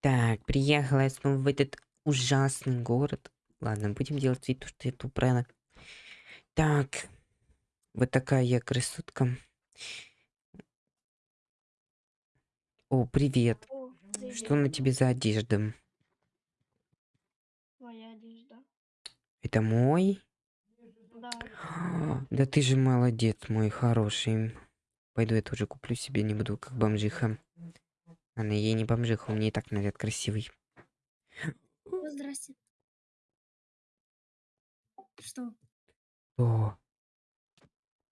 Так, приехала я снова в этот ужасный город. Ладно, будем делать вид, что я тупая. Так, вот такая я красотка. О, привет. О, Что на привет. тебе за одежда? Твоя одежда. Это мой? Да. Да ты же молодец, мой хороший. Пойду я тоже куплю себе, не буду как бомжиха. Она ей не бомжиха, у меня и так наряд красивый. О, здрасте. Что? О,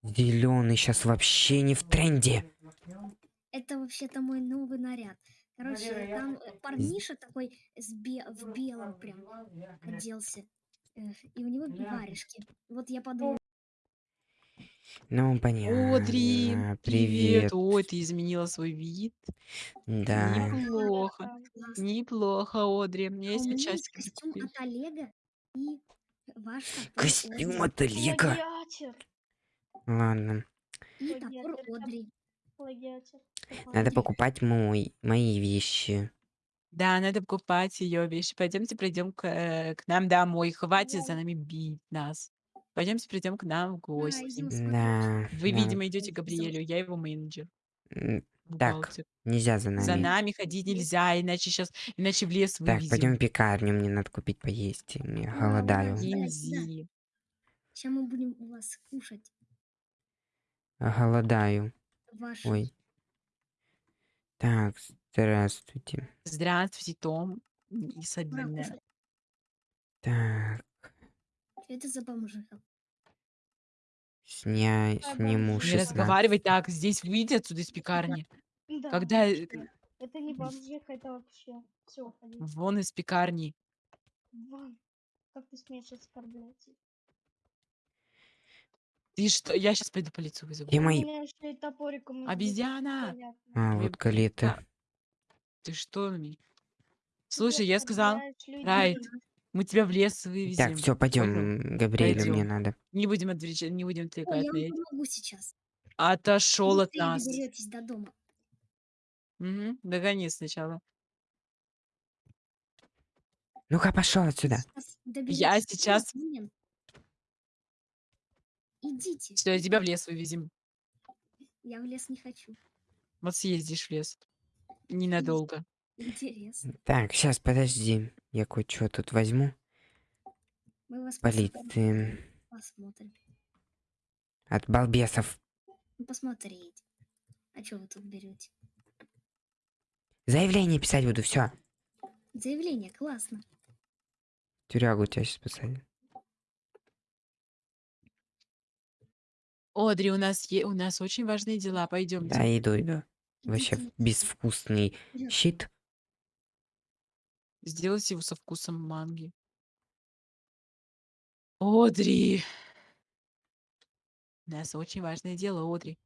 зеленый сейчас вообще не в тренде. Это вообще-то мой новый наряд. Короче, там э, парниша такой с бе- в белом прям оделся. Э, И у него варежки. Вот я подумала, Ну, понятно. Одри, привет. Привет. Ой, ты изменила свой вид. Да. Неплохо. классно. Неплохо, Одри. Мне А у есть меня есть часики костюм от Олега и ваш топор Костюм Одри. от Олега. Плагиатер. Ладно. И топор Плагиатер. Одри. Плагиатер. Надо покупать мой, мои вещи. Да, надо покупать ее вещи. Пойдемте придем к, э, к нам домой. Хватит за нами бить нас. Пойдемте придем к нам в гости. Да. Вы, да. видимо, идете к. Габриэлю. Я его менеджер. М, Бухгалтер. Так, нельзя за За нами. нами ходить нельзя, иначе сейчас, иначе в лес Так, вывезем. пойдем в пекарню, мне надо купить поесть. Я Ура, голодаю. ура. Кинзи. Сейчас мы будем у вас кушать Голодаю. ваши. Ой. Так, здравствуйте. Здравствуйте, Том и Ура, Сабина. кушать. Так, Это за бомжиха? сня... Сниму. Не 16. разговаривай так, здесь выйди отсюда из пекарни. Да, Когда э. Это не бомжиха, это вообще. Все, вон из пекарни. Вон. Как ты смеешь оскорблять? Ты что? Я сейчас пойду полицию вызову. Мои... меня и избить. Обезьяна! А, вот калеты. Да. Ты что? ми- Слушай, я сказал. Райт, мы тебя в лес Так, вывезем. все, Понял? пойдем, Габриэлю мне надо. Не будем отвечать, не будем Ой, отвлекать я на вам эти. помогу сейчас. Отошел от нас. доберетесь до дома. Мгм, Догони сначала. Ну-ка, пошел отсюда. Сейчас Я сейчас-. Идите. Все, тебя в лес вывезем. Я в лес не хочу. Вот съездишь в лес. Ненадолго. Интересно. Так, сейчас, подожди. Я кое-что тут возьму. Мы вас посмотрим. Полиции. Посмотрим. От балбесов. Ну, посмотреть. А что вы тут берете? Заявление писать буду, все. Заявление, классно. Тюрягу тебя сейчас посадят. Одри, у нас е- у нас очень важные дела. Пойдемте. Да, иду, иду. Вообще безвкусный щит. Сделайте его со вкусом манги. Одри! У нас очень важное дело, Одри.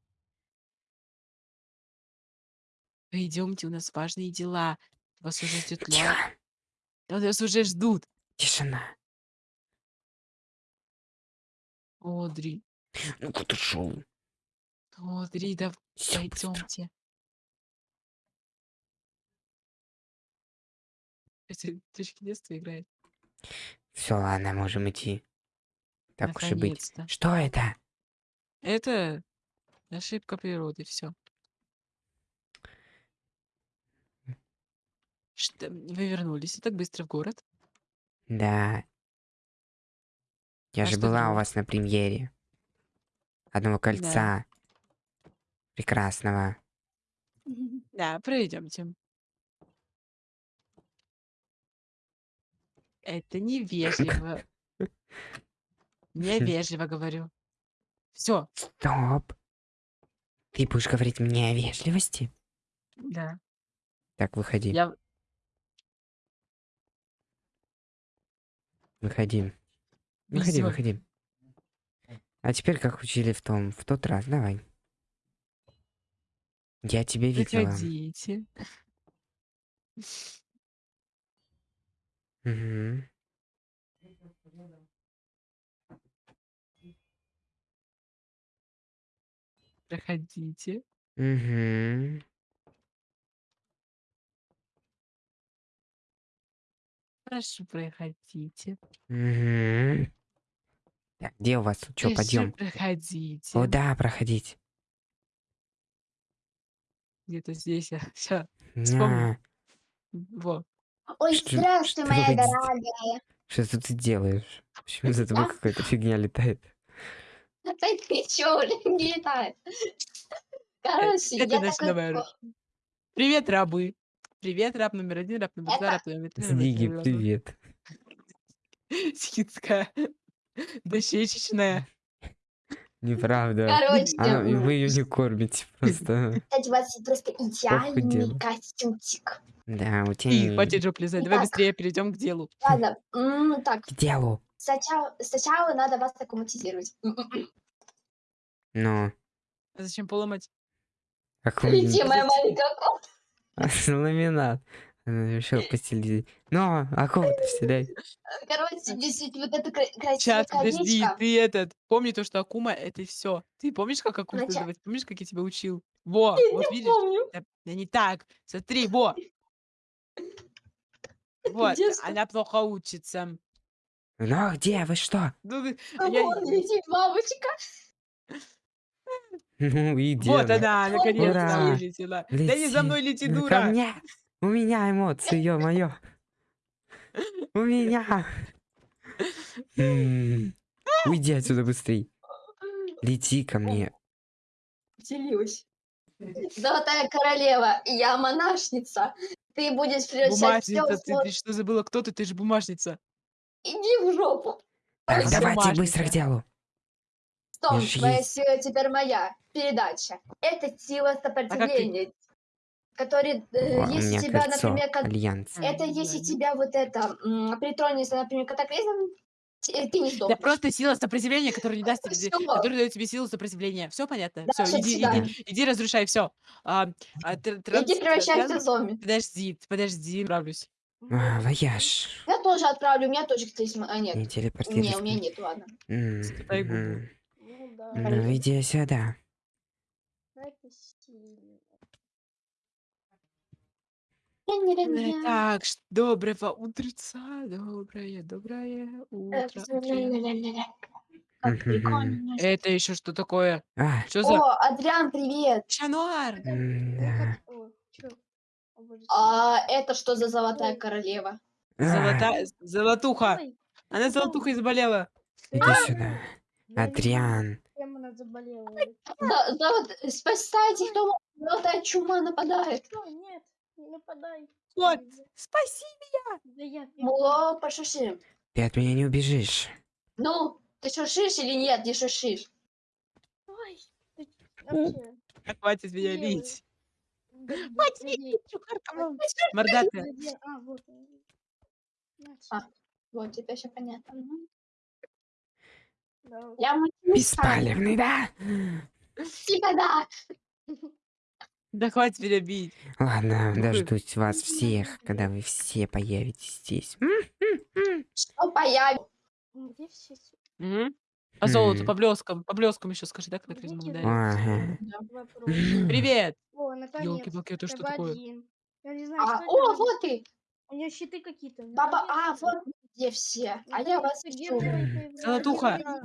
Пойдемте, у нас важные дела. Вас уже ждет Тихо. Вас уже ждут. тишина. Одри. Ну куда шел? Одри, да пойдемте. Это точки детства играет. Все, ладно, можем идти. Так уж и быть. Наконец-то. Что это? Это ошибка природы, все. Что, вы вернулись и так быстро в город? Да. Я А же что была у делать? вас на премьере. Одного кольца. Прекрасного. Да, пройдемте. Это невежливо. Невежливо говорю. Все, Стоп. Ты будешь говорить мне о вежливости? да. Так, выходи. Я Выходи. Выходи, Всё. выходи. А теперь, как учили в том, в тот раз, давай. Я тебя видела. Заходите. Мгм. Проходите. Мгм. Прошу, проходите. Мгм. Так, где у вас? Что, пойдем? проходите. О, да, проходить. Где-то здесь я. Все, Вспомнил. во. Ой, Что- здравствуй, что моя дел- дорогая. Что тут ты делаешь? Почему за тобой какая-то фигня летает? Опять ты чё, блин, не летает? Короче, это я новая ру- Привет, рабы. Привет, раб номер один, раб номер два, Это- раб номер три. номер привет. Схитская. Дощечечная. Неправда. Короче, А, вы ее не кормите просто. кстати, у вас просто идеальный костюмчик. Да, у тебя И, хватит жопу лизать. Давай Итак. быстрее перейдем к делу. Ладно, м, так, к делу. сначала, сначала надо вас аккуматизировать. Ну, А зачем поломать? Лети, моя маленькая кот. ламинат. Она решила постелить. Ну, а кого ты вселяй? Короче, действительно, вот это кра- красивое Сейчас, подожди, колечко. ты этот, помни то, что Акума это все. Ты помнишь, как Акуму Нача- создавать? Помнишь, как я тебя учил? Во, Я вот видишь? помню. Да, да не так. Смотри, во. Вот, Детство. она плохо учится. Ну, а где? Вы что? Ну, А я- вон летит бабочка. Ну, и где Вот она? она, наконец-то вылетела. Да не за мной лети, Ну, дура. Ко мне! У меня эмоции, ё-моё! У меня! Уйди отсюда быстрей. Лети ко мне. Вселилась. Золотая королева, я монашница. Ты будешь превращать все Бумажница, ты, ты что забыла, кто ты? Ты же бумажница. Иди в жопу. Так, Она давайте бумажница. быстро к делу. Том, ж твоя есть. сила теперь моя. Передача. Это сила сопротивления. Который, э, О, у если меня тебя, кольцо например, как... альянса. Это если тебя вот это м, притронется, например, катаклизм, т- ты не сдохнешь. просто сила сопротивления, которая не даст тебе, Всё. которая дает тебе силу сопротивления. Все понятно? Да, Все, иди, всегда. иди, иди, разрушай все. И ты превращаешься в зомби. Подожди, подожди, справлюсь. А, вояж. Я тоже отправлю, у меня тоже, кстати, см- а, нет. Не Не, телепортируйся. у меня нет, ладно. М, Скатай мгм. Ну да. Ну, иди сюда. Э, Так, ш- доброго утреца, доброе, доброе Э, утро. Как Мгм. Это еще что такое? А, Что за О, Адриан, привет. Шануар? м-да. А это что за золотая королева? А, Золотая, золотуха. Она золотухой заболела. Иди сюда. Адриан. Она заболела. Спасайте, кто золотая чума нападает. Что? Не нападай. Вот, спаси. Да я Муло, пошуши. Ты от меня не убежишь. Ну, ты шушишь или нет, не шушишь? Ой, ты вообще. Хватит меня да, Хватит, где? Мордатая. Где? А, вот. А. Вот, теперь все понятно. Я. Беспалевный, да? Типа да. Да хватит меня бить. Ладно, дождусь вас всех, когда вы все появитесь здесь. Что появится? Где все? с- Мгм. По блескам, по блескам еще скажи, да, ударили? Ага. Вопрос. Привет! О, наконец. Ёлки-палки, это что такое? Я не знаю, А, о, вот ты. У нее щиты какие-то. Баба, а, вот где все. А я вас ищу. Золотуха. Да.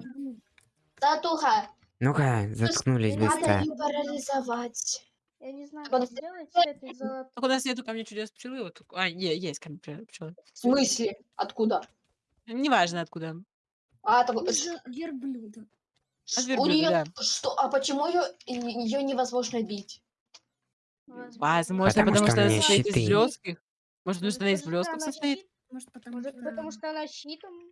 Татуха, Ну-ка, заткнулись быстро. надо ее парализовать. Я не знаю, Вот что сделать с этой золотой. Так у нас нету камня чудес пчелы. Вот. А, не, есть камень пчелы. В смысле? Откуда? Неважно откуда. А, так, Из-за верблюда. От у верблюда, нее да. что? А почему ее ее невозможно бить? Возможно, Потому потому, что что у она состоит щиты. из блеских. Может, потому что она из она состоит? Может, потому Может, что... потому что она щитом?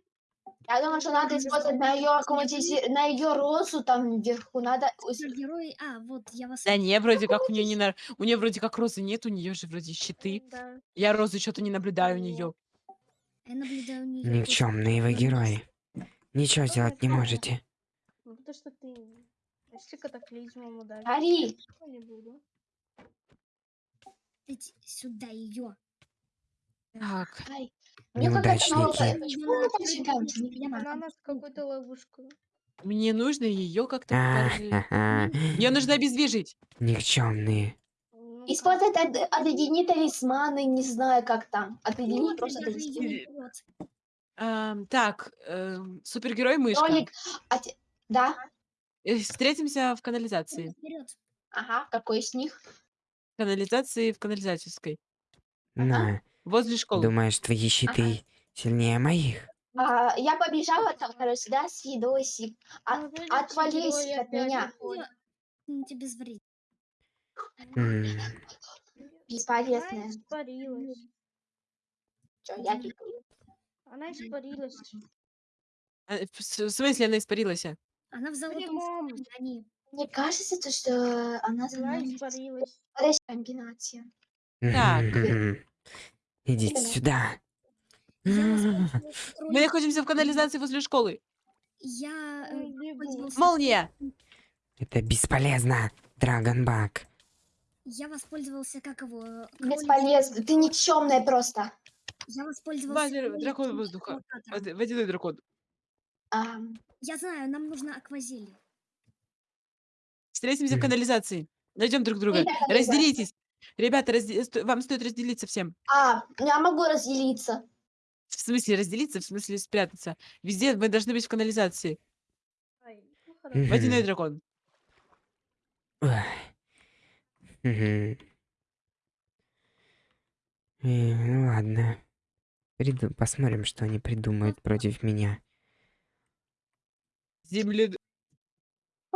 Я думаю, что надо использовать на ее аккуматизи... на ее розу там вверху. Надо. Герои... А, вот, я вас... Да не, вроде как у нее не на... У нее вроде как розы нет, у нее же вроде щиты. Да. Я розы что-то не наблюдаю у нее. Я наблюдаю у неё Никчемные вы герои. Ничего сделать не можете. Ну, потому что ты... Если катаклизмом ударить, Ари, я не буду. Иди сюда ее. Так, ай. Мне Неудачники. Почему мы. Она нас какой-то ловушкой. мне нужно ее как-то покажи. ха-ха. Ее нужно обездвижить. Никчемные. Ну, Использовать от, отъедини талисманы, не знаю как там. Отъедини Вот, просто талисманы. Ам, так, эм, супергерой мышка. Кролик, а те- да? Э, Встретимся в канализации. Вперед. Ага, какой из них? Канализации в канализаторской. На, Возле школы. думаешь, твои щиты сильнее моих? А, я побежала там, короче, да, с едосик. А, Ну, вроде отвались герой от опять меня. Ну, тебе Она Бесполезная. испарилась. Чё, я. Она испарилась. А, в смысле она испарилась? а? Она в золотом состоянии. Мне кажется, то, что она Она испарилась. Подожди, комбинация. Так. Идите сюда. Мы находимся в канализации возле школы. Я э. Молния! Это бесполезно, Драгонбак. Я воспользовался, как его... э, Бесполезно. Ты никчемная просто. Я воспользовался... Базер, дракон воздуха. Водяной дракон. Ам, Я знаю, нам нужно аквазелье. Встретимся в канализации. Найдем друг друга. Разделитесь. Ребята, разде- сто- вам стоит разделиться всем. А, я могу разделиться. В смысле разделиться, в смысле спрятаться. Везде мы должны быть в канализации. Ай, ну хорошо. Мгм. Водяной дракон. Ой. Мгм. Э, Ну ладно. Приду- Посмотрим, что они придумают против меня. Земле...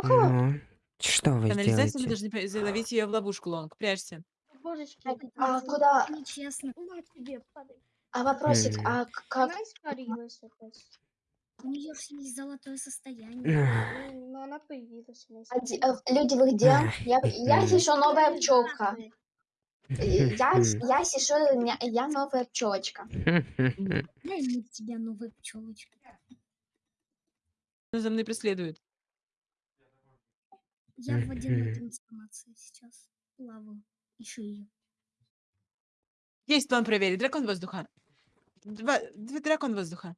Ну, что вы Канализацию мы сделаете? должны пе- заловить ее в ловушку, Лонг. Прячься. Это а было куда? Нечестно. на тебе падай. А вопросик, а как? Она испарилась опять. У нее же есть золотое состояние. Ах, Ну, но она появилась. А э, Люди, вы где? Я, сижу новая пчелка. Я, сижу, я, я новая пчелочка. Дай мне тебя новая пчелочка. Она за мной преследует. Я в водяной трансформации сейчас. Плаваю. Ищу ее. Есть план проверить. Дракон воздуха. Два, два- дракон воздуха.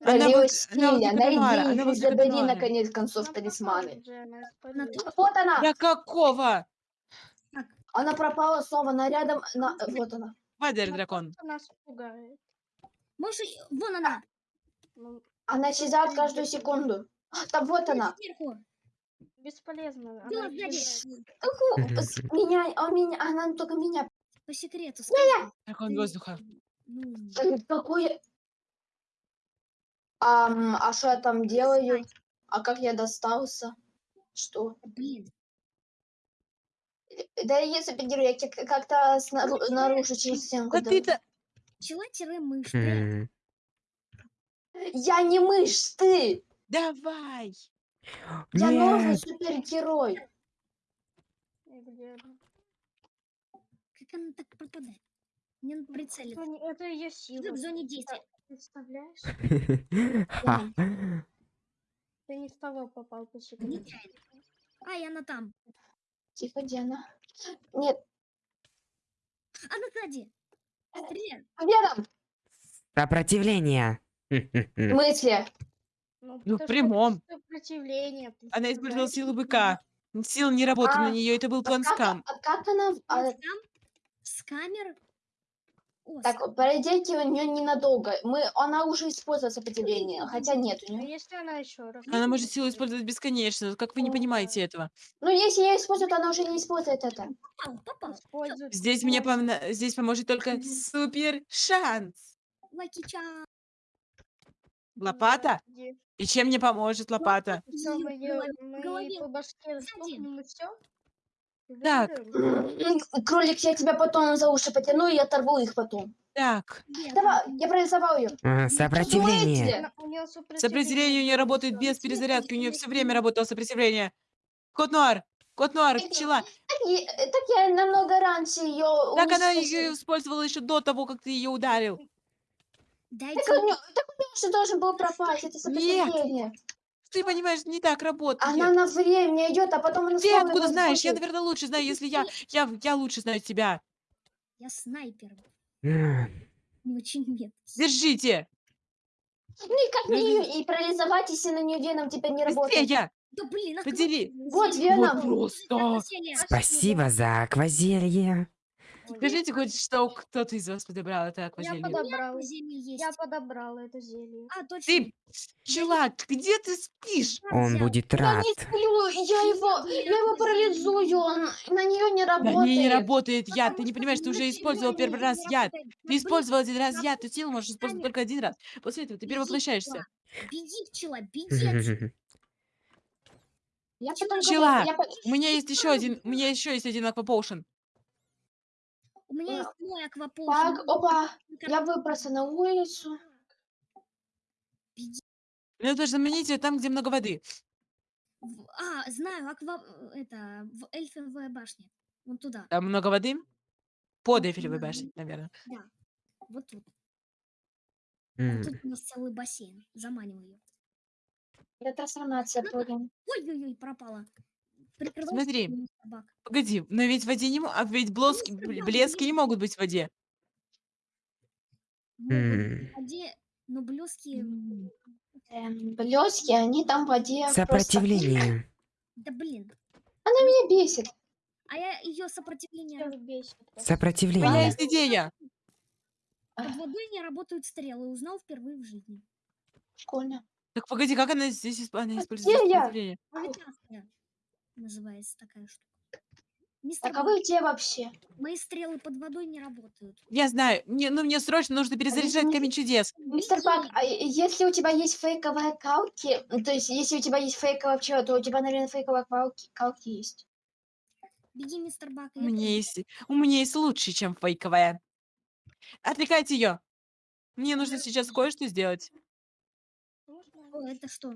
Она вот- она найди она их и типа забери наконец концов талисманы. Вот она! Да какого? Она пропала снова, она рядом, на... вот она. Вадер дракон. нас пугает. Можешь... Вон она! Ну, Она исчезает каждую секунду. А, Там вот она. Сверху. Бесполезно. Была Она сзади. исчезает. Уху, Мгм. с- Меня, а меня, она только меня. По секрету скажи. Дракон воздуха. Ну, Э, Какое... Ам, а что я там делаю? А как я достался? Что? блин. Да я супергерой, я как- как-то снару- наружу через стенку. Да дал. ты-то... Пчела-мышь. М, Я не мышь, ты! Давай. Я новый Нет, супергерой. Как она так пропадает? Мне надо прицелиться. Это ее Ты сила. в зоне действия. Представляешь? Ты не в того попал по секрету. Нечаянно. Ай, она там. Тихо, Диана. Нет, Она сзади. Где там? Сопротивление. В смысле? Ну, Ну, в потому что прямом. Сопротивление. Она использовала силу быка. Сила не работала на А, нее, это был план А как, скам. а как она... а, Скам? Скамер? О, так, пройдите у нее ненадолго. Мы, она уже использовала сопротивление, хотя нет у А нее. если она еще раз? Она может силу использовать бесконечно. Как вы не понимаете этого? Ну, если я использую, то она уже не использует это. попал, попал. Использует Здесь мне помна- здесь поможет только супер шанс. Лаки-чан. Лопата? Где? И чем мне поможет лопата? Мы, по башке стукнем и все. Так. М, Кролик, я тебя потом за уши потяну и оторву их потом. Так, Давай, я прорисовал ее. А, Сопротивление. У нее сопротивление у нее работает без перезарядки. У нее все время работало сопротивление. Кот Нуар! Кот Нуар, пчела! Так, я- так я намного раньше ее Так она ее использовала еще до того, как ты ее ударил. Дайте Так у нее же должен был пропасть, это сопротивление. Ты понимаешь, не так работает. Она на время идет, а потом она Ты откуда знаешь? Я, наверное, лучше знаю, если я, я, я лучше знаю тебя. Я снайпер. Не очень нет. Держите! Ну и как мне ее и парализовать, если на нее веном теперь не работает? Быстрее! Да блин, Подели. аквапарк Вот. Лена. Вот просто. Спасибо за аквазелье. Скажите хоть, что кто-то из вас подобрал это Я аквазелье. подобрал. Зелье есть. Я подобрала это зелье. А, точно. Ты, чувак, где ты спишь? Он будет Я рад. не сплю, я его, я его парализую, он на нее не На работает. ней не работает яд. Ты не понимаешь, ты на уже использовал первый раз яд. Ты использовал один раз яд, ты силу можешь использовать только один раз. После этого ты перевоплощаешься. Беги, пчела, беги отсюда. Я потом Пчела, я по- У меня есть еще один, у меня еще есть один аквапоушен. У меня А, есть мой аквапол. Так, опа, я выбрался на улицу. Мне нужно заменить ее там, где много воды. А, знаю, аква... Это, в эльфовая башня. Вон туда, Там много воды. Под да. башней, наверное. вот тут. М, Вот тут у нас целый бассейн. Заманиваю ее. Это трансформация. Ой-ой-ой, пропала. Прикрывайся, Смотри. Погоди, но ведь в воде не мо- а ведь блоски, мистер бл- Бак, блески не могут быть в воде. Могут м. в воде, но блески... Эм, блески, они там в воде просто- Сопротивление. Да блин. Она меня бесит. А я ее сопротивление... Всех бесит. У меня Сопротивление. есть идея. Под водой не работают стрелы. Узнал впервые в жизни. Школьно. Так погоди, как она здесь исп- она А использует где я? сопротивление? Гравитация называется такая штука. Мистер а Бак, вы где вообще? мои стрелы под водой не работают. Я знаю, мне, ну мне срочно нужно перезаряжать камень чудес. Мистер Бак, а если у тебя есть фейковые калки, то есть если у тебя есть фейковая пчела, то у тебя, наверное, фейковые калки, калки есть. Беги, мистер Бак. У меня есть, у меня есть лучше, чем фейковая. Отвлекайте ее. Мне нужно сейчас кое-что сделать. О, это что?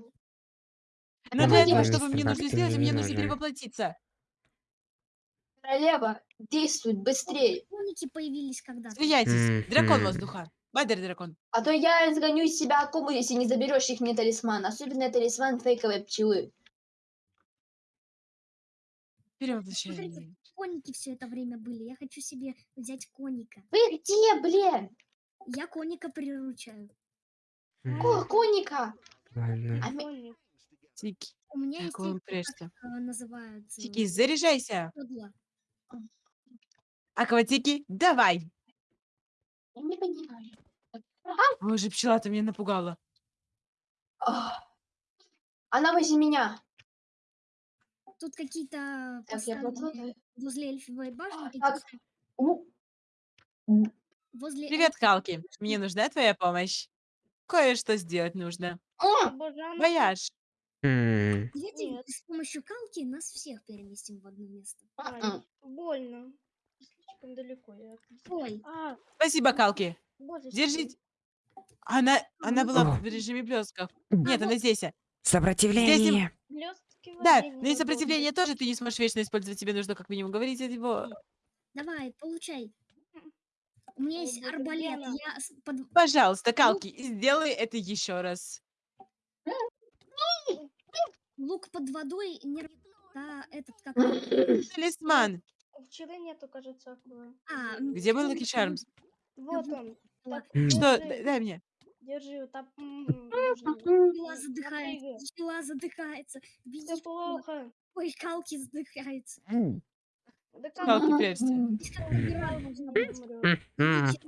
Но для этого, мистер что мне нужно сделать, мне мне не нужно перевоплотиться. Королева, действуй быстрее, Коники появились когда-то. Смеяйтесь. Дракон воздуха. Бадер дракон. а то я изгоню из себя акуму, если не заберешь их мне талисман, особенно талисман фейковой пчелы. Перевоплощение. Смотрите, коники все это время были. Я хочу себе взять коника. Вы где, блин? Я коника приручаю. Какого коника? Ладно. А ми-. Тики, У меня есть какой он эти, прежде. как э, называются? Тики, заряжайся. седла. Акватики, давай. Я не понимаю. Боже, пчела-то меня напугала. Ах. Она возле меня. Тут какие-то Так, я поставлены подумаю. возле эльфовой башни. Так. какие-то- У, Возле Привет, эльф- Калки. Мне нужна твоя помощь. Кое-что сделать нужно. о, Боже, она Вояж. М, Давайте Нет. с помощью калки нас всех переместим в одно место. Ай, больно. Слишком далеко. Я... Ой, А, Спасибо, Калки. боже, Держите. Она, она была в режиме блесков. Нет, она здесь. Сопротивление. Блестки Да, воде не но и сопротивление тоже ты не сможешь вечно использовать. Тебе нужно как минимум говорить от его. давай, получай. У меня Ой, есть боже, арбалет. Лена. Я с- под- Пожалуйста, Калки, сделай это еще раз. Лук под водой не Да, этот как... Талисман. У пчелы нету, кажется. А, Где был Луки Чармс? Вот он. Так. Что? держи, Дай мне. Держи, там... Напрягай. задыхается. Пчела задыхается. Беги, плохо. ой, калки задыхается. Да как Калки, в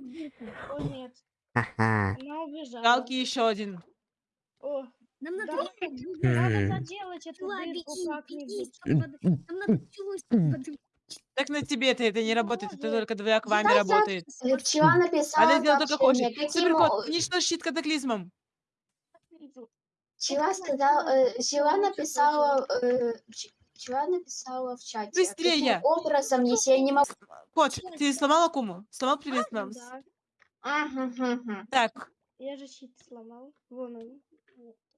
дырку. О, нет. Она убежала. Калки еще один. О, Нам надо Да. надо заделать эту дырку как-нибудь. Нам. Так на тебе-то это не работает, это только Знаете, работает. Э, Пчела написала Она сделала только хочет. каким Суперкот, о- уничтожь щит катаклизмом. Пчела сказала, э, пчела написала, э, пч- пчела написала в чате. Быстрее! Каким образом, если я не могу... Кот, ты сломал акуму? Сломал привет Да, Мгм, мгм, мгм. Так, я же щит сломал. Вон он.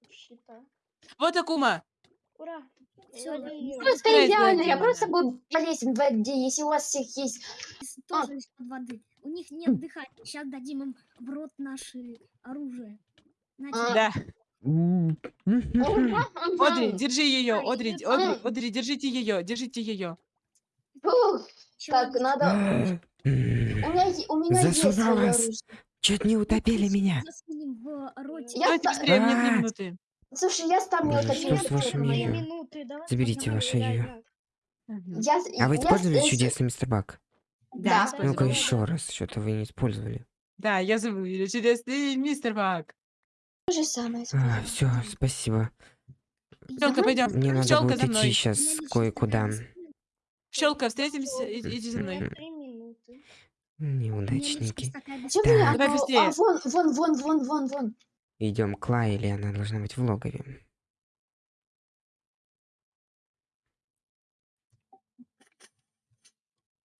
Щита. вот акума. Ура! Да, её. Просто идеально, я просто буду полезен в воде, если у вас всех есть... Из- Тоже из-под воды. У них нет дыхания. Сейчас дадим им в рот наши оружие. Значит, А. Да. Одри, держи ее. Ай, Одри, Одри. Одри, держите ее, держите ее. Так, надо... У меня, у меня есть Засунула свое вас. оружие. Чуть не утопили меня. Роте. Я Давайте ста- быстрее, мне А. минуты. Слушай, я ставлю Боже, уточнение, что с сколько вашим её? минуты? Заберите ваше её. Мгм. Я, А вы я использовали с- чудесный мистер Бак? Да, Да. использовала. Ну-ка еще раз, что-то вы не использовали. Да, я её чудесный мистер Бак. то же самое. А, все, спасибо. Пчелка, пойдем. Мне надо Пчелка будет за идти мной. сейчас кое-куда. Пчелка, встретимся. и- Иди за мной. Три минуты. Неудачники. Чё Да. Давай а, быстрее. а, вон, вон, вон, вон, вон, вон. Идем к Лайле, она должна быть в логове.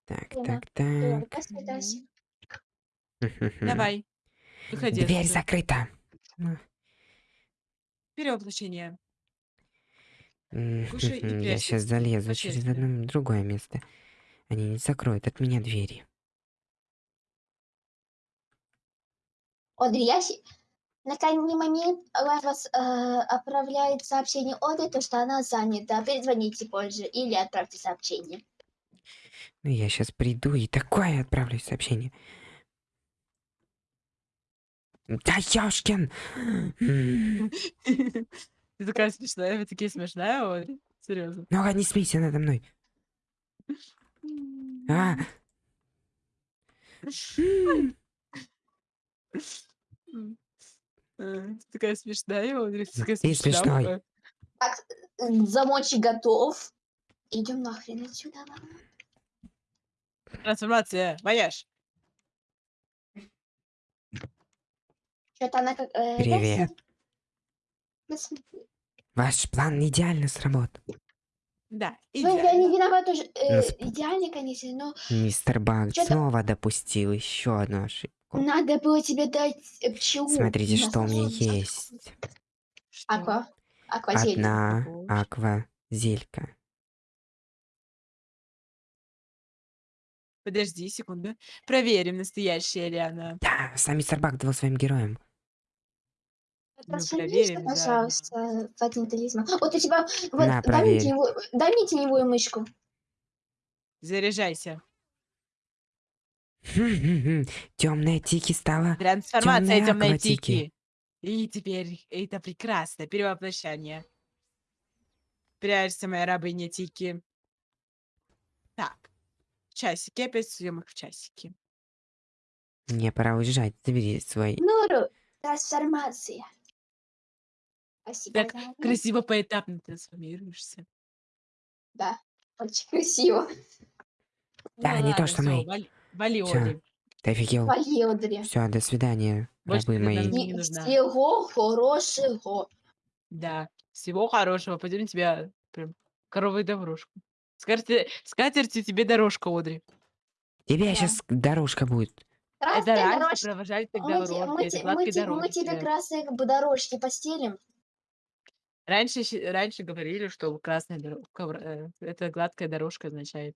Так, Ладно, так, так. Давай. Выходи. Дверь отсюда. закрыта. Перевоплощение. Кушай и Я прячься. сейчас залезу Вообще через одно другое место. Они не закроют от меня двери. Одри, я на крайний момент вас э, отправляет сообщение Одри, то, что она занята. Перезвоните позже или отправьте сообщение. Ну, я сейчас приду и такое отправлю сообщение. Да ёшкин! Ты такая смешная, вы такие смешная, Одри. Серьезно. Ну-ка, не смейся надо мной. А, м, Э, Ты такая смешная. Ты такая Ты смешной. смешная. Так, э, замочек готов. Идем нахрен отсюда. Трансформация. Вояж. Что-то она как... э, Привет. Ваш план идеально сработал. Да, Ну, я не виновата уже. э, Ну, идеально, конечно, но Мистер Баг Чё-то- снова допустил еще одну ошибку. Надо было тебе дать э, пчелу. Смотрите, что у меня есть. Аква. Аквазель. Одна Ого. аква зелька. Подожди секунду. Проверим, настоящая ли она. Да, сам мистер Баг дал своим героям. Мы Трансформируйся, проверим пожалуйста, один талисман. Вот у тебя... Вот, На, дай, мне теневую, дай мне теневую мышку. Заряжайся. Темная тики стала. Трансформация темной Тики. тики. И теперь это прекрасно. Перевоплощение. Прячься, моя рабыня Тики. Так. Часики. Опять съемок в часики. Мне пора уезжать. Забери свой. Нуру, трансформация. Спасибо. Так. Красиво поэтапно трансформируешься. Да, очень красиво. Да, не то, что мы. Вали, вали Всё. Ты офигел? Вали. Все, до свидания, Больше рабы ты нам мои. не И нужна. всего хорошего. Да. Всего хорошего. Пойдем тебя прям коровой дорожку. Скатерть, скатертью тебе дорожка, Одри. Тебе Да. сейчас дорожка будет. Это Красные раньше дорожки. провожали тогда Мы, те- урок. мы, Это те- мы, гладкой те- мы тебе красные как бы дорожки постелим. Раньше, щи- раньше говорили, что красная дорожка, это гладкая дорожка означает.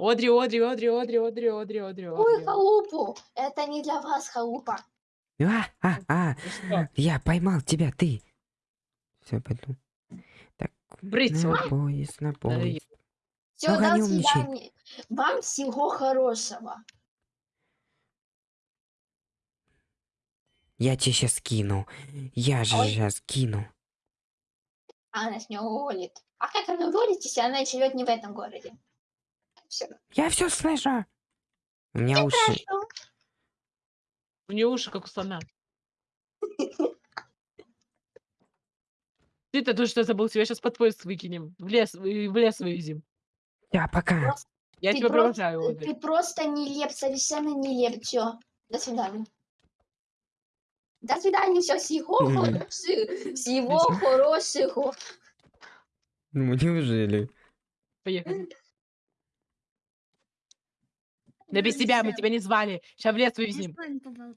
Одри, Одри, Одри, Одри, Одри, Одри, Одри, Ой, халупу. Это не для вас халупа. А, а, а, что? я поймал тебя, ты. Все, пойду. Так, Брысь, на поезд, на поезд. Все, Ну-ка, до свидания. Вам всего хорошего. Я тебе сейчас кину. Я же Ой. сейчас кину. А она с нее уволит. А как она уволит, если она живет не в этом городе? Все. Я все слышу. У меня уши. У нее уши, как у слона. Ты-то тут что забыл? Тебя сейчас под поезд выкинем. В лес, и в лес вывезем. Да, пока. Я Ты тебя просто- провожаю, Одри. Ты просто нелеп, совершенно нелеп. Все. До свидания. До свидания, все, всего хорошего. Всего хорошего. Ну, неужели? Поехали. Да без тебя мы тебя не звали. Сейчас в лес вывезем.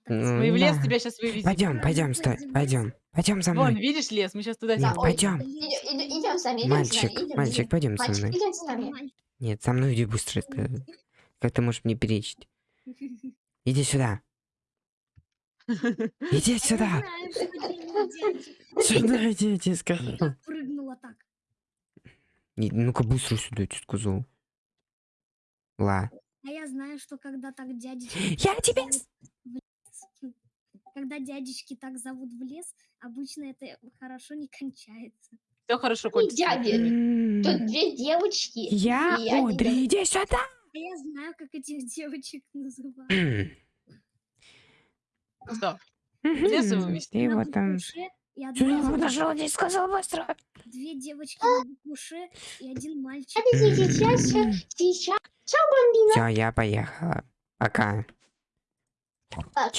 Ну, Мы в лес тебя сейчас вывезем. Пойдем, пойдем, стой, пойдем. пойдем. За Вон, мной. видишь лес? Мы сейчас туда Нет, ой. пойдем. Идем с нами, идем Мальчик, мальчик, пойдем со мной. идем с нами. Нет, со мной иди быстро. Как ты можешь мне перечить? Иди сюда. Иди сюда. Сюда иди, тебе сказал. Прыгнула так. Ну-ка быстро сюда, я тебе сказал. Ла. А я знаю, что когда так дядя... Я тебе... с- когда дядечки так зовут в лес, обычно это хорошо не кончается. Все хорошо кончится. дяди. М, Тут две девочки. Я и один Одри, иди сюда. А я знаю, как этих девочек называют. Что? вывести? Ты На и одна нашел? Не сказал быстро. Две девочки на букву «Ш» и один мальчик. Подождите, сейчас, сейчас, сейчас. Чё, бомбина? Все, я поехала. Пока. Так.